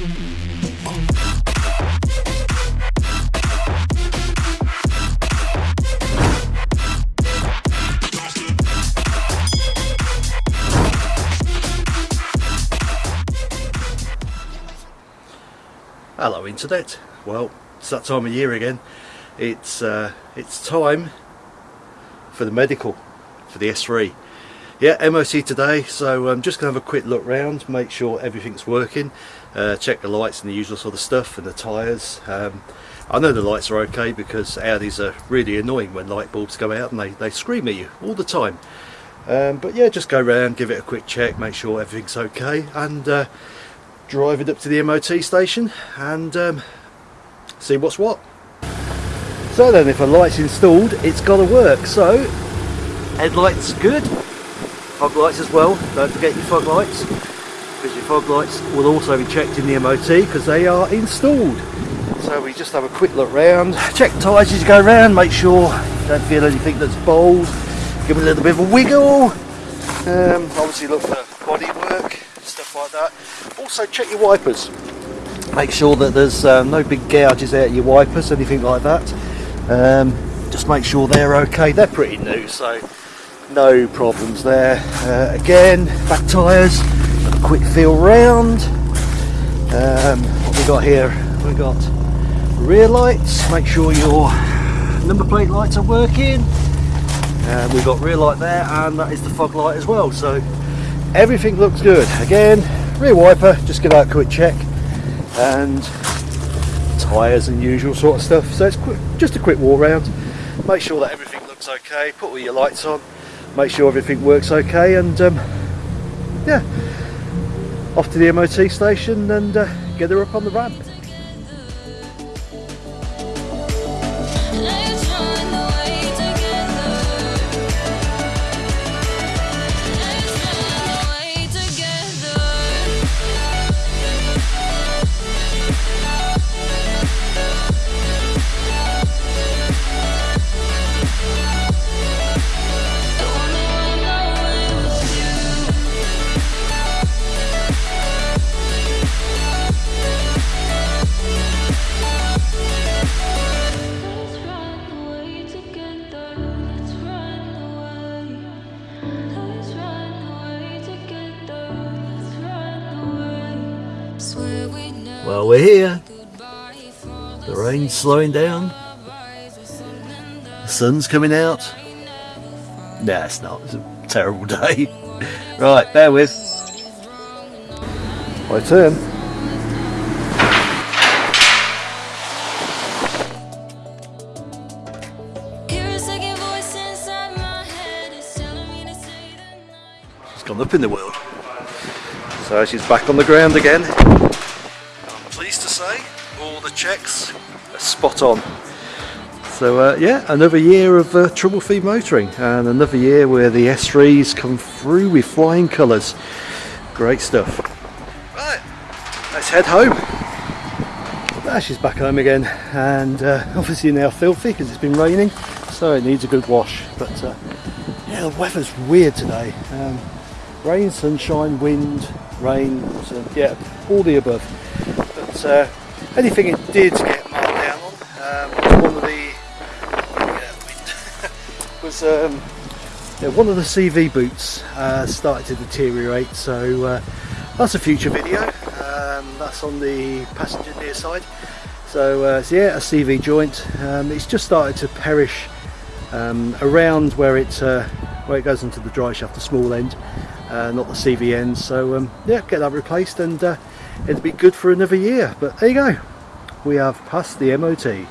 Hello internet. Well, it's that time of year again. It's uh, it's time for the medical for the S3. Yeah, MOT today, so I'm just going to have a quick look round, make sure everything's working, uh, check the lights and the usual sort of stuff and the tyres. Um, I know the lights are okay because Audis are really annoying when light bulbs go out and they, they scream at you all the time. Um, but yeah, just go around, give it a quick check, make sure everything's okay and uh, drive it up to the MOT station and um, see what's what. So then if a light's installed it's got to work so headlights good fog lights as well. Don't forget your fog lights because your fog lights will also be checked in the MOT because they are installed. So we just have a quick look round. Check the tyres as you go around make sure you don't feel anything that's bold. Give it a little bit of a wiggle. Um, obviously look for body work stuff like that. Also check your wipers. Make sure that there's uh, no big gouges out your wipers anything like that. Um, just make sure they're okay. They're pretty new so no problems there. Uh, again back tyres a quick feel round. Um, what we got here? We got rear lights. Make sure your number plate lights are working. And we've got rear light there and that is the fog light as well. So everything looks good. Again rear wiper just give that a quick check. And tyres and usual sort of stuff. So it's quick, just a quick walk around make sure that everything looks okay. Put all your lights on make sure everything works okay and um, yeah off to the MOT station and uh, get her up on the ramp Well, we're here. The rain's slowing down. The sun's coming out. Nah, it's not. It's a terrible day. right, bear with. My turn. She's gone up in the world. So she's back on the ground again. I'm pleased to say all the checks are spot on. So uh, yeah, another year of uh, trouble-free motoring and another year where the S3s come through with flying colours. Great stuff. Right, let's head home. Ah, she's back home again and uh, obviously now filthy because it's been raining so it needs a good wash but uh, yeah the weather's weird today um, rain sunshine wind rain so, yeah all the above but uh, anything it did get marked down on um, one of the yeah, was um, yeah, one of the CV boots uh, started to deteriorate. So uh, that's a future video um, that's on the passenger near side. So, uh, so yeah a CV joint. Um, it's just started to perish um, around where it uh, where it goes into the drive shaft the small end uh, not the CV end. So um, yeah get that replaced and it'll be good for another year but there you go. We have passed the MOT